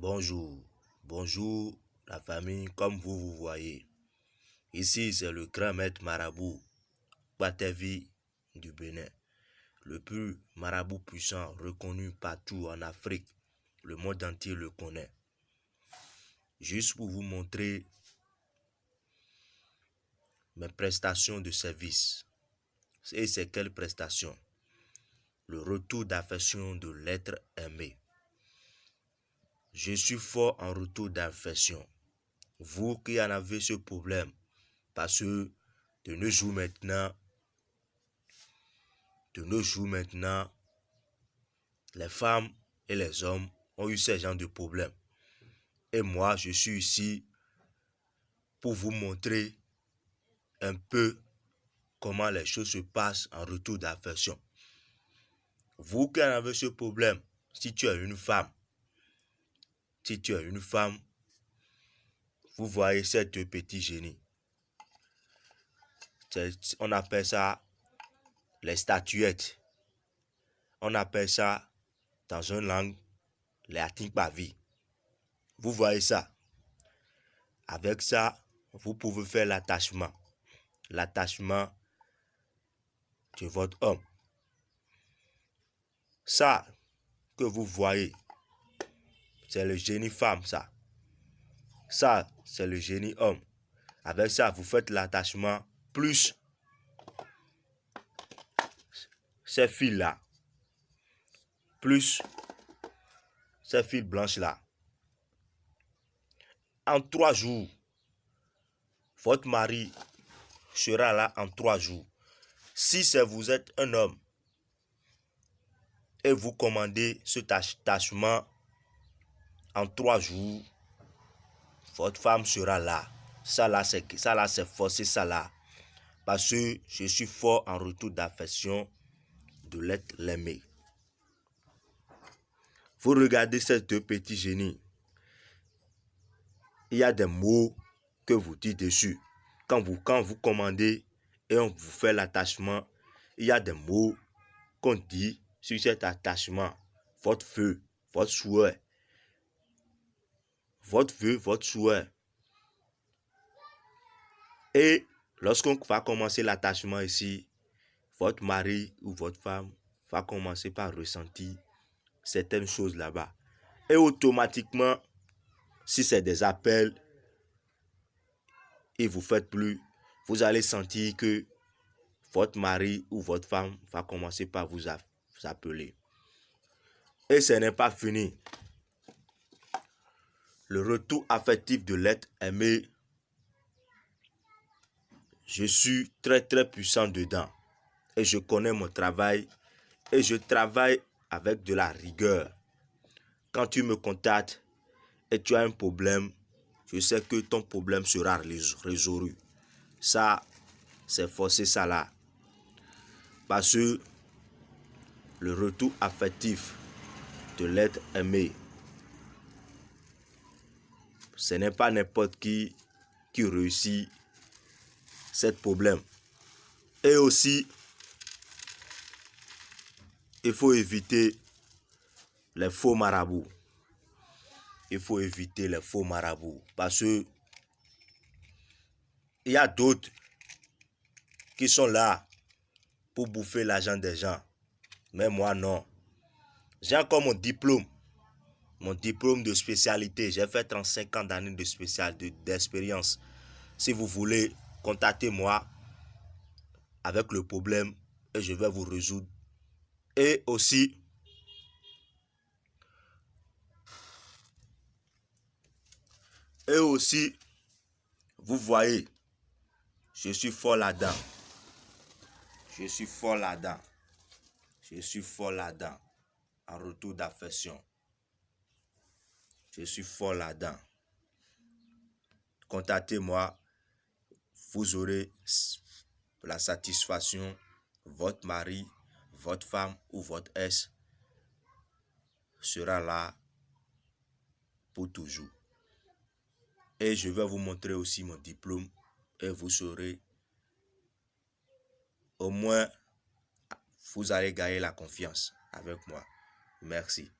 Bonjour, bonjour la famille, comme vous vous voyez. Ici, c'est le grand maître marabout Batevi du Bénin. Le plus marabout puissant reconnu partout en Afrique. Le monde entier le connaît. Juste pour vous montrer mes prestations de service. Et c'est quelle prestation? Le retour d'affection de l'être aimé. Je suis fort en retour d'affection. Vous qui en avez ce problème, parce que de nos jours maintenant, de nos jours maintenant, les femmes et les hommes ont eu ce genre de problème. Et moi, je suis ici pour vous montrer un peu comment les choses se passent en retour d'affection. Vous qui en avez ce problème, si tu es une femme, si tu es une femme, vous voyez ces deux petits génies. On appelle ça les statuettes. On appelle ça dans une langue les vie. Vous voyez ça? Avec ça, vous pouvez faire l'attachement. L'attachement de votre homme. Ça que vous voyez, c'est le génie femme, ça. Ça, c'est le génie homme. Avec ça, vous faites l'attachement plus ces fils-là. Plus ces fils blanches-là. En trois jours, votre mari sera là en trois jours. Si vous êtes un homme et vous commandez ce attachement en trois jours, votre femme sera là. Ça là, c'est ça c'est forcé ça là. Parce que je suis fort en retour d'affection de l'être l'aimé. Vous regardez ces deux petits génies. Il y a des mots que vous dites dessus. Quand vous, quand vous commandez et on vous fait l'attachement, il y a des mots qu'on dit sur cet attachement. Votre feu, votre souhait, votre vœu, votre souhait. Et lorsqu'on va commencer l'attachement ici, votre mari ou votre femme va commencer par ressentir certaines choses là-bas. Et automatiquement, si c'est des appels et vous faites plus, vous allez sentir que votre mari ou votre femme va commencer par vous appeler. Et ce n'est pas fini le retour affectif de l'être aimé, je suis très très puissant dedans. Et je connais mon travail. Et je travaille avec de la rigueur. Quand tu me contactes et tu as un problème, je sais que ton problème sera résolu. Ça, c'est forcé ça là. Parce que le retour affectif de l'être aimé ce n'est pas n'importe qui qui réussit ce problème. Et aussi, il faut éviter les faux marabouts. Il faut éviter les faux marabouts. Parce que il y a d'autres qui sont là pour bouffer l'argent des gens. Mais moi, non. J'ai encore mon diplôme mon diplôme de spécialité. J'ai fait 35 ans d'années de d'expérience. si vous voulez, contactez-moi avec le problème et je vais vous résoudre. Et aussi, et aussi, vous voyez, je suis fort là-dedans. Je suis fort là-dedans. Je suis fort là-dedans. En retour d'affection. Je suis fort là-dedans. Contactez-moi. Vous aurez la satisfaction. Votre mari, votre femme ou votre ex sera là pour toujours. Et je vais vous montrer aussi mon diplôme et vous saurez au moins vous allez gagner la confiance avec moi. Merci.